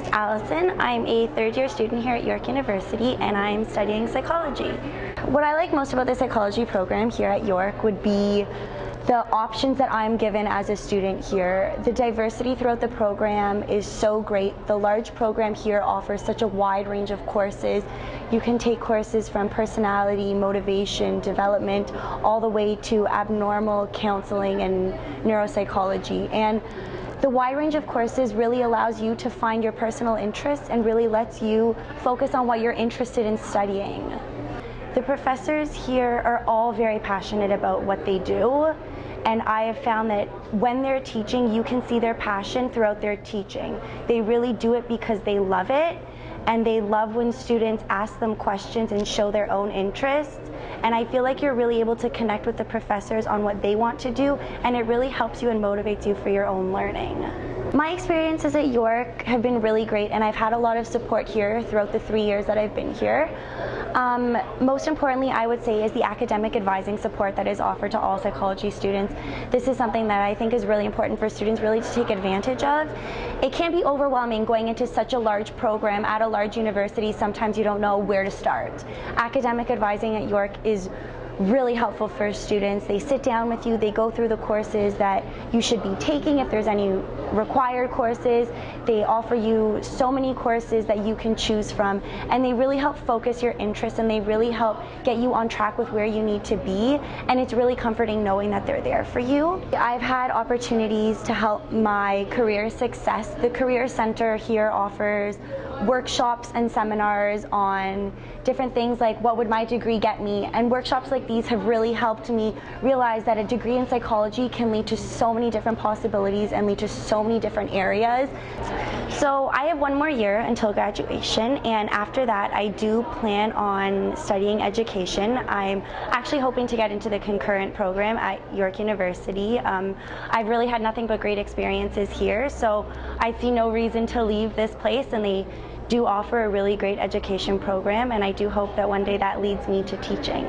is Allison. I'm a third year student here at York University and I'm studying psychology. What I like most about the psychology program here at York would be the options that I'm given as a student here. The diversity throughout the program is so great. The large program here offers such a wide range of courses. You can take courses from personality, motivation, development, all the way to abnormal counseling and neuropsychology. And the wide range of courses really allows you to find your personal interests and really lets you focus on what you're interested in studying. The professors here are all very passionate about what they do and I have found that when they're teaching, you can see their passion throughout their teaching. They really do it because they love it and they love when students ask them questions and show their own interest. And I feel like you're really able to connect with the professors on what they want to do and it really helps you and motivates you for your own learning. My experiences at York have been really great and I've had a lot of support here throughout the three years that I've been here. Um, most importantly, I would say is the academic advising support that is offered to all psychology students. This is something that I think is really important for students really to take advantage of. It can be overwhelming going into such a large program at a large university. Sometimes you don't know where to start. Academic advising at York is really helpful for students. They sit down with you, they go through the courses that you should be taking if there's any required courses. They offer you so many courses that you can choose from and they really help focus your interests and they really help get you on track with where you need to be and it's really comforting knowing that they're there for you. I've had opportunities to help my career success. The Career Center here offers workshops and seminars on different things like what would my degree get me and workshops like these have really helped me realize that a degree in psychology can lead to so many different possibilities and lead to so many different areas. So I have one more year until graduation and after that I do plan on studying education. I'm actually hoping to get into the concurrent program at York University. Um, I've really had nothing but great experiences here so I see no reason to leave this place and they do offer a really great education program and I do hope that one day that leads me to teaching.